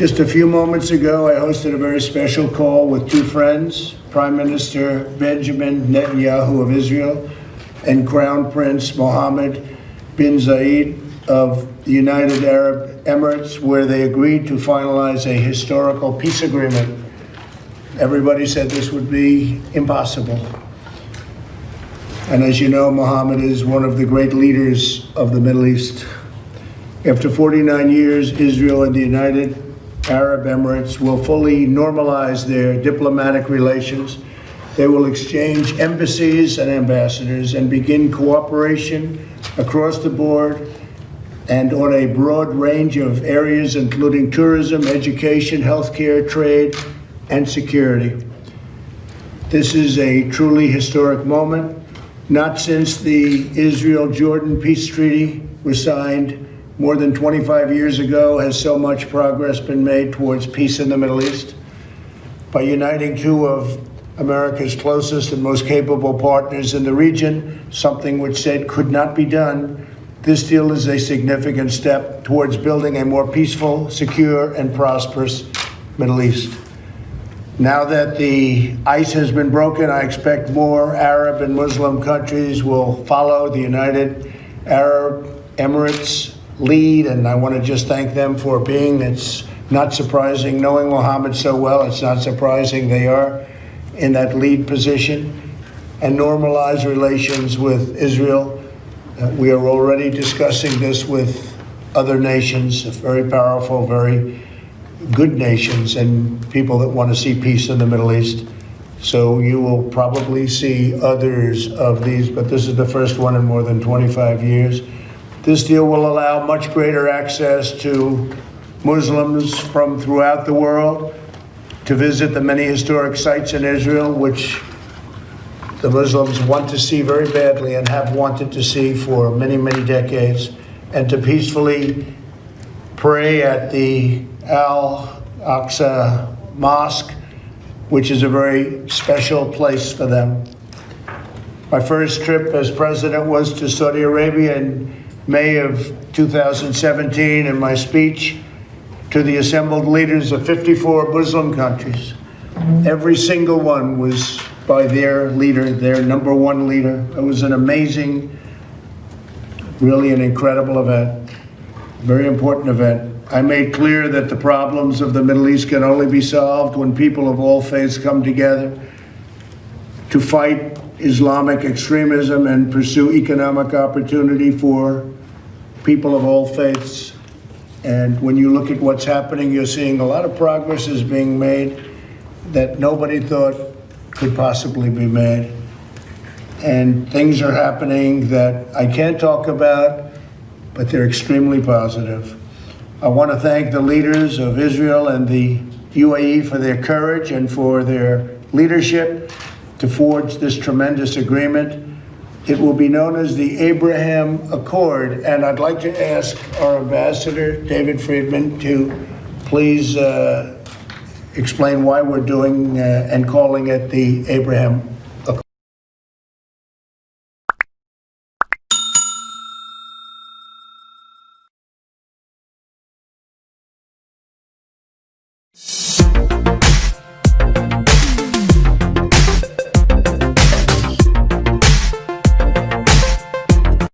Just a few moments ago, I hosted a very special call with two friends, Prime Minister Benjamin Netanyahu of Israel and Crown Prince Mohammed bin Zayed of the United Arab Emirates, where they agreed to finalize a historical peace agreement. Everybody said this would be impossible. And as you know, Mohammed is one of the great leaders of the Middle East. After 49 years, Israel and the United Arab Emirates will fully normalize their diplomatic relations. They will exchange embassies and ambassadors and begin cooperation across the board and on a broad range of areas, including tourism, education, healthcare, trade, and security. This is a truly historic moment. Not since the Israel Jordan peace treaty was signed more than 25 years ago has so much progress been made towards peace in the Middle East. By uniting two of America's closest and most capable partners in the region, something which said could not be done, this deal is a significant step towards building a more peaceful, secure, and prosperous Middle East. Now that the ice has been broken, I expect more Arab and Muslim countries will follow the United Arab Emirates lead, and I want to just thank them for being. It's not surprising, knowing Mohammed so well, it's not surprising they are in that lead position and normalize relations with Israel uh, we are already discussing this with other nations, very powerful, very good nations, and people that want to see peace in the Middle East. So you will probably see others of these, but this is the first one in more than 25 years. This deal will allow much greater access to Muslims from throughout the world to visit the many historic sites in Israel, which the Muslims want to see very badly and have wanted to see for many, many decades, and to peacefully pray at the Al Aqsa Mosque, which is a very special place for them. My first trip as president was to Saudi Arabia in May of 2017, in my speech to the assembled leaders of 54 Muslim countries. Every single one was by their leader, their number one leader. It was an amazing, really an incredible event, very important event. I made clear that the problems of the Middle East can only be solved when people of all faiths come together to fight Islamic extremism and pursue economic opportunity for people of all faiths. And when you look at what's happening, you're seeing a lot of progress is being made that nobody thought could possibly be made. And things are happening that I can't talk about, but they're extremely positive. I want to thank the leaders of Israel and the UAE for their courage and for their leadership to forge this tremendous agreement. It will be known as the Abraham Accord, and I'd like to ask our ambassador, David Friedman, to please uh, explain why we're doing uh, and calling it the Abraham